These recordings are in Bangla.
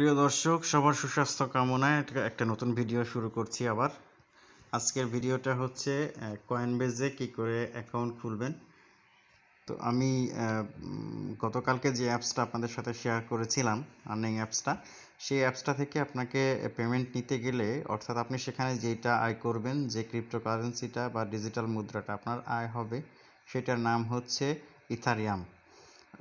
প্রিয় দর্শক, সবার সুস্বাস্থ্য কামনায় একটা- নতুন ভিডিও শুরু করছি আবার। আজকের ভিডিওটা হচ্ছে কয়েনবেজে কি করে অ্যাকাউন্ট খুলবেন। তো আমি গতকালকে যে অ্যাপসটা আপনাদের সাথে শেয়ার করেছিলাম আর্নিং অ্যাপসটা সেই অ্যাপসটা থেকে আপনাকে পেমেন্ট নিতে গেলে, অর্থাৎ আপনি সেখানে যেটা আয় করবেন, যে ক্রিপ্টোকারেন্সিটা বা ডিজিটাল মুদ্রাটা আপনার আয় হবে, সেটার নাম হচ্ছে ইথারিয়াম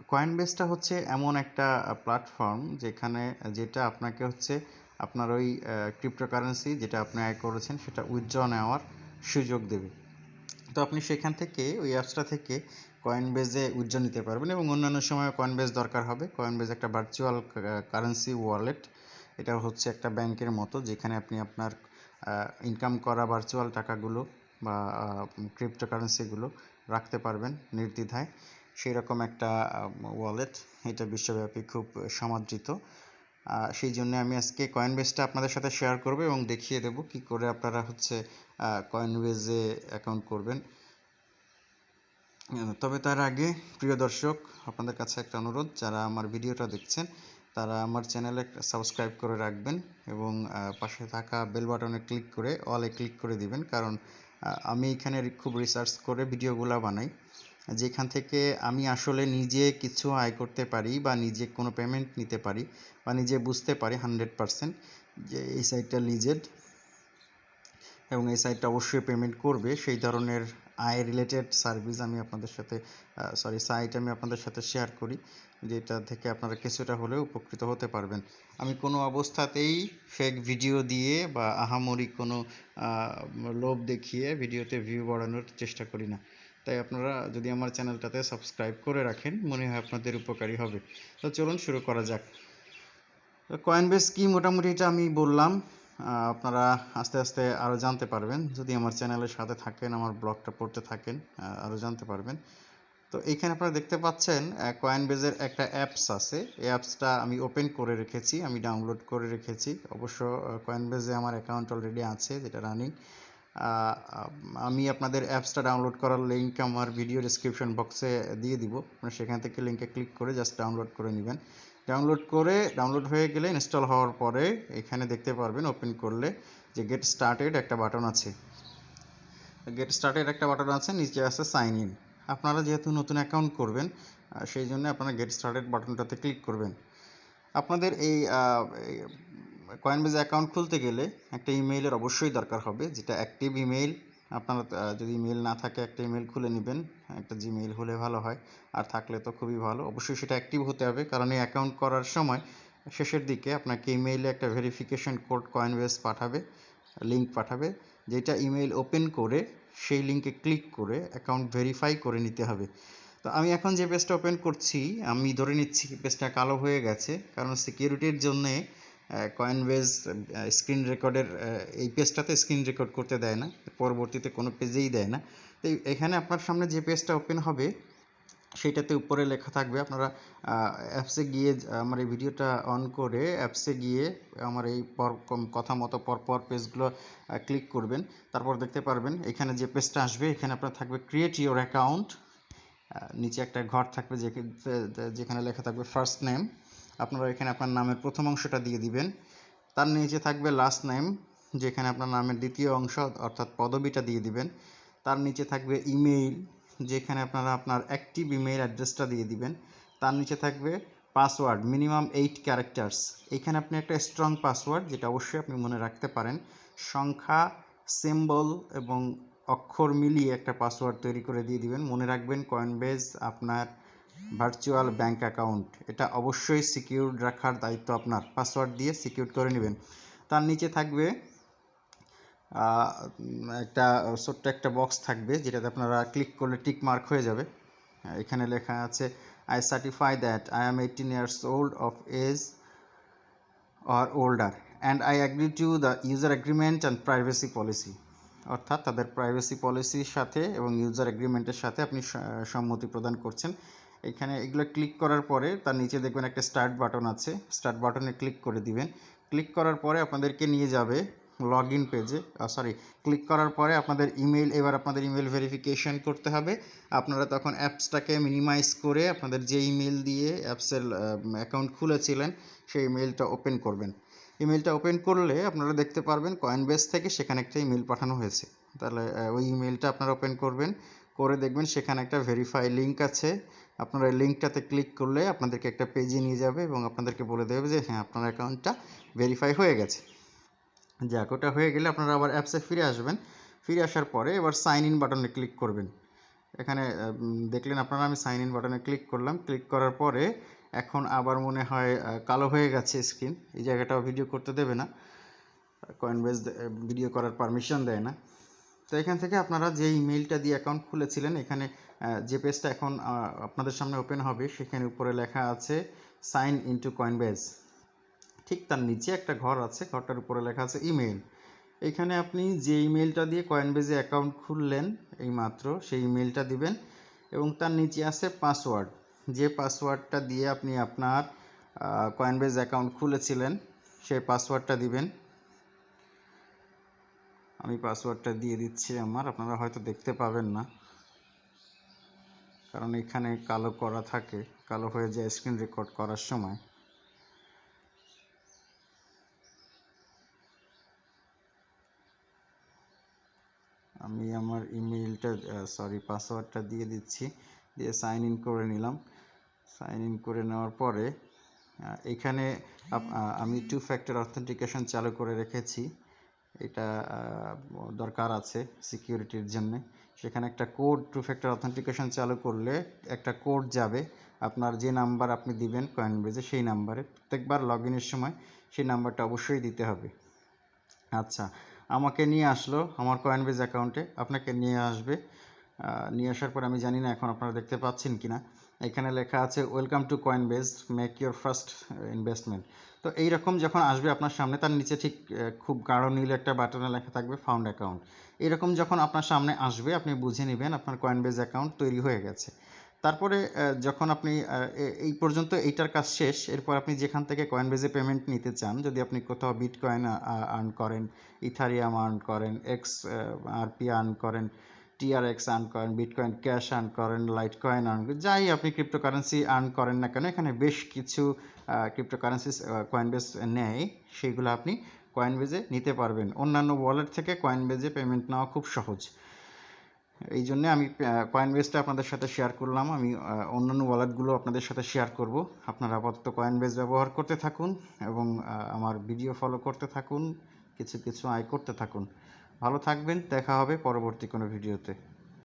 কয়েনবেসটা হচ্ছে এমন একটা প্ল্যাটফর্ম যেখানে, যেটা আপনাকে হচ্ছে আপনার ওই ক্রিপ্টোকারেন্সি যেটা আপনি আয় করেছেন সেটা উইথড্র নেওয়ার সুযোগ দেবে। তো আপনি সেখান থেকে ওই অ্যাপসটা থেকে কয়েনবেজে উইথড্র নিতে পারবেন এবং অন্যান্য সময় কয়েনবেজ দরকার হবে। কয়েনবেজ একটা ভার্চুয়াল কারেন্সি ওয়ালেট এটা হচ্ছে একটা ব্যাংকের মতো যেখানে আপনি আপনার ইনকাম করা ভার্চুয়াল টাকাগুলো বা ক্রিপ্টোকারেন্সিগুলো রাখতে পারবেন নির্দ্বিধায়। সেই রকম একটা ওয়ালেট এটা বিশ্বব্যাপী খুব সমাদৃত। সেই জন্য আমি আজকে কয়েনবেজটা আপনাদের সাথে শেয়ার করব এবং দেখিয়ে দেব কি করে আপনারা হচ্ছে কয়েনবেজে অ্যাকাউন্ট করবেন। তবে তার আগে প্রিয় দর্শক, আপনাদের কাছে একটা অনুরোধ, যারা আমার ভিডিওটা দেখছেন, তারা আমার চ্যানেলে সাবস্ক্রাইব করে রাখবেন এবং পাশে থাকা বেল বাটনে ক্লিক করে অলে ক্লিক করে দিবেন। কারণ আমি এখানে খুব রিসার্চ করে ভিডিওগুলো বানাই। যেখান থেকে আমি আসলে নিজে কিছু আয় করতে পারি বা নিজে কোনো পেমেন্ট নিতে পারি বা নিজে বুঝতে পারি হান্ড্রেড পারসেন্ট যে এই সাইটটা লিজেড এবং এই সাইটটা অবশ্যই পেমেন্ট করবে। সেই ধরনের আয় রিলেটেড সার্ভিস আমি আপনাদের সাথে সরি সাইট আমি আপনাদের সাথে শেয়ার করি, যেটা থেকে আপনারা কিছুটা হলেও উপকৃত হতে পারবেন। আমি কোনো অবস্থাতেই ফেক ভিডিও দিয়ে বা আহামরি কোনো লোভ দেখিয়ে ভিডিওতে ভিউ বাড়ানোর চেষ্টা করি না। তাই আপনারা যদি আমার চ্যানেলটাতে সাবস্ক্রাইব করে রাখেন, মনে হয় আপনাদের উপকারী হবে। তো চলুন শুরু করা যাক। কয়েনবেস কি মোটামুটি এটা আমি বললাম আপনারা আস্তে আস্তে আরও জানতে পারবেন। যদি আমার চ্যানেলের সাথে থাকেন, আমার ব্লগটা পড়তে থাকেন আরও জানতে পারবেন। তো এইখানে আপনারা দেখতে পাচ্ছেন কয়েনবেজের একটা অ্যাপস আছে। এই অ্যাপসটা আমি ওপেন করে রেখেছি, আমি ডাউনলোড করে রেখেছি। অবশ্য কয়েনবেজে আমার অ্যাকাউন্ট অলরেডি আছে, যেটা রানিং আমি আপনাদের অ্যাপসটা ডাউনলোড করার লিঙ্ক আমার ভিডিও ডিসক্রিপশন বক্সে দিয়ে দিব। আপনারা সেখান থেকে লিঙ্কে ক্লিক করে জাস্ট ডাউনলোড করে নেবেন। ডাউনলোড করে ডাউনলোড হয়ে গেলে ইনস্টল হওয়ার পরে এখানে দেখতে পারবেন ওপেন করলে যে গেট স্টার্টেড একটা বাটন আছে। গেট স্টার্টেড একটা বাটন আছে, নিচে আছে সাইন ইন আপনারা যেহেতু নতুন অ্যাকাউন্ট করবেন সেই জন্য আপনারা গেট স্টার্টেড বাটনটাতে ক্লিক করবেন। আপনাদের এই কয়েনবেজ অ্যাকাউন্ট খুলতে গেলে একটা ইমেইলের অবশ্যই দরকার হবে, যেটা অ্যাক্টিভ ইমেইল আপনার যদি ইমেল না থাকে, একটা ইমেল খুলে নেবেন, একটা জিমেইল হলে ভালো হয়। আর থাকলে তো খুবই ভালো। অবশ্যই সেটা অ্যাক্টিভ হতে হবে, কারণ এই অ্যাকাউন্ট করার সময় শেষের দিকে আপনাকে ইমেইলে একটা ভেরিফিকেশন কোড কয়েনবেজ পাঠাবে লিঙ্ক পাঠাবে, যেটা ইমেইল ওপেন করে সেই লিঙ্কে ক্লিক করে অ্যাকাউন্ট ভেরিফাই করে নিতে হবে। তো আমি এখন যে পেজটা ওপেন করছি, আমি ধরে নিচ্ছি পেজটা কালো হয়ে গেছে, কারণ সিকিউরিটির জন্যে কয়েনবেজ স্ক্রিন রেকর্ডের এই পেজটাতে স্ক্রিন রেকর্ড করতে দেয় না, পরবর্তীতে কোনো পেজেই দেয় না। তো এখানে আপনার সামনে যে পেজটা ওপেন হবে, সেইটাতে উপরে লেখা থাকবে আপনারা অ্যাপসে গিয়ে, আমার এই ভিডিওটা অন করে অ্যাপসে গিয়ে আমার এই পর কথা মতো পরপর পেজগুলো ক্লিক করবেন। তারপর দেখতে পারবেন, এখানে যে পেজটা আসবে, এখানে আপনার থাকবে ক্রিয়েট ইওর অ্যাকাউন্ট নিচে একটা ঘর থাকবে যেখানে লেখা থাকবে ফার্স্ট নেম আপনারা এখানে আপনার নামের প্রথম অংশটা দিয়ে দিবেন। তার নিচে থাকবে লাস্ট নেম যেখানে আপনার নামের দ্বিতীয় অংশ অর্থাৎ পদবিটা দিয়ে দিবেন। তার নিচে থাকবে ইমেইল যেখানে আপনারা আপনার অ্যাক্টিভ ইমেইল অ্যাড্রেসটা দিয়ে দিবেন। তার নিচে থাকবে পাসওয়ার্ড মিনিমাম এইট ক্যারেক্টার্স এখানে আপনি একটা স্ট্রং পাসওয়ার্ড যেটা অবশ্যই আপনি মনে রাখতে পারেন। সংখ্যা সিম্বল এবং অক্ষর মিলিয়ে একটা পাসওয়ার্ড তৈরি করে দিয়ে দিবেন। মনে রাখবেন কয়েনবেজ আপনার ভার্চুয়াল ব্যাংক অ্যাকাউন্ট। এটা অবশ্যই সিকিউর রাখার দায়িত্ব আপনার। পাসওয়ার্ড দিয়ে সিকিউর করে নেবেন। তার নিচে থাকবে একটা ছোট্ট একটা বক্স থাকবে, যেটাতে আপনারা ক্লিক করলে টিক মার্ক হয়ে যাবে। এখানে লেখা আছে I certify that I am eighteen years old of age or older and I agree to the user agreement and privacy policy. অর্থাৎ তাদের প্রাইভেসি পলিসির সাথে এবং ইউজার এগ্রিমেন্টের সাথে আপনি সম্মতি প্রদান করছেন। এখানে এগুলো ক্লিক করার পরে তার নিচে দেখবেন একটা স্টার্ট বাটন আছে। স্টার্ট বাটনে ক্লিক করে দিবেন। ক্লিক করার পরে আপনাদেরকে নিয়ে যাবে লগ ইন পেজে সরি ক্লিক করার পরে আপনাদের ইমেল এবার আপনাদের ইমেল ভেরিফিকেশন করতে হবে। আপনারা তখন অ্যাপসটাকে মিনিমাইজ করে আপনাদের যে ইমেল দিয়ে অ্যাপসের অ্যাকাউন্ট খুলেছিলেন, সেই ইমেলটা ওপেন করবেন। ইমেলটা ওপেন করলে আপনারা দেখতে পারবেন কয়েনবেস থেকে সেখানে একটা ইমেল পাঠানো হয়েছে। তাহলে ওই ইমেলটা আপনারা ওপেন করবেন। করে দেখবেন সেখানে একটা ভেরিফাই লিঙ্ক আছে। আপনারা লিঙ্কটাতে ক্লিক করলে আপনাদেরকে একটা পেজে নিয়ে যাবে এবং আপনাদেরকে বলে দেবে যে হ্যাঁ আপনার অ্যাকাউন্টটা ভেরিফাই হয়ে গেছে। যাক, ওটা হয়ে গেলে আপনারা আবার অ্যাপসে ফিরে আসবেন। ফিরে আসার পরে এবার সাইন ইন বাটনে ক্লিক করবেন। এখানে দেখলেন আপনারা, আমি সাইন ইন বাটনে ক্লিক করলাম। ক্লিক করার পরে এখন আবার মনে হয় কালো হয়ে গেছে স্ক্রিন এই জায়গাটাও ভিডিও করতে দেবে না। কয়েনবেস ভিডিও করার পারমিশন দেয় না। তো এখান থেকে আপনারা যে ইমেলটা দিয়ে অ্যাকাউন্ট খুলেছিলেন, এখানে যে পেজটা এখন আপনাদের সামনে ওপেন হবে, সেখানে উপরে লেখা আছে সাইন ইনটু কয়েনবেস ঠিক তার নিচে একটা ঘর আছে, ঘরটার উপরে লেখা আছে ইমেল এখানে আপনি যে ইমেলটা দিয়ে কয়েনবেজে অ্যাকাউন্ট খুললেন এই মাত্র সেই ইমেলটা দিবেন এবং তার নিচে আছে পাসওয়ার্ড যে পাসওয়ার্ডটা দিয়ে আপনি আপনার কয়েনবেজ অ্যাকাউন্ট খুলেছিলেন, সেই পাসওয়ার্ডটা দিবেন। আমি পাসওয়ার্ডটা দিয়ে দিচ্ছি আমার, আপনারা হয়তো দেখতে পাবেন না। কারণ এখানে কালো করা থাকে, কালো হয়ে যায় স্ক্রিন রেকর্ড করার সময়। আমি আমার ইমেলটা সরি পাসওয়ার্ডটা দিয়ে দিচ্ছি, দিয়ে সাইন ইন করে নিলাম। সাইন ইন করে নেওয়ার পরে এখানে আমি টু ফ্যাক্টর অথেন্টিকেশন চালু করে রেখেছি। এটা দরকার আছে সিকিউরিটির জন্য। সেখানে একটা কোড টু ফ্যাক্টর অথেন্টিকেশন চালু করলে একটা কোড যাবে। আপনার যে নাম্বার আপনি দিবেন কয়েনবেজে সেই নাম্বারে প্রত্যেকবার লগ ইনের সময় সেই নাম্বারটা অবশ্যই দিতে হবে। আচ্ছা আমাকে নিয়ে আসলো আমার কয়েনবেজ অ্যাকাউন্টে আপনাকে নিয়ে আসবে। নিয়ে আসার পর আমি জানি না এখন আপনারা দেখতে পাচ্ছেন কিনা। এখানে লেখা আছে welcome to coin Coinbase make your first investment তো এইরকম যখন আসবে আপনার সামনে, তার নিচে ঠিক খুব গাঢ় নীল একটা বাটনে লেখা থাকবে ফাউন্ড অ্যাকাউন্ট এরকম যখন আপনার সামনে আসবে, আপনি বুঝে নেবেন আপনার কয়েনবেজ অ্যাকাউন্ট তৈরি হয়ে গেছে। তারপরে যখন আপনি এই পর্যন্ত এইটার কাজ শেষ, এরপর আপনি যেখান থেকে কয়েনবেজে পেমেন্ট নিতে চান, যদি আপনি কোথাও বিটকয়েন আর্ন করেন ইথারিয়াম আর্ন করেন এক্স আরপি আর্ন করেন টিআরএক্স আর্ন করেন বিটকয়েন ক্যাশ আর্ন করেন লাইট কয়েন আর্ন যাই আপনি ক্রিপ্টোকারেন্সি আর্ন করেন না কেন, এখানে বেশ কিছু ক্রিপ্টোকারেন্সি কয়েনবেজ নেয়, সেইগুলো আপনি কয়েনবেজে নিতে পারবেন। অন্যান্য ওয়ালেট থেকে কয়েনবেজে পেমেন্ট নেওয়া খুব সহজ। এই জন্য আমি কয়েনবেজটা আপনাদের সাথে শেয়ার করলাম। আমি অন্যান্য ওয়ালেটগুলো আপনাদের সাথে শেয়ার করব। আপনারা আপাতত কয়েনবেজ ব্যবহার করতে থাকুন এবং আমার ভিডিও ফলো করতে থাকুন, কিছু কিছু আয় করতে থাকুন। ভালো থাকবেন, দেখা হবে পরবর্তী কোনো ভিডিওতে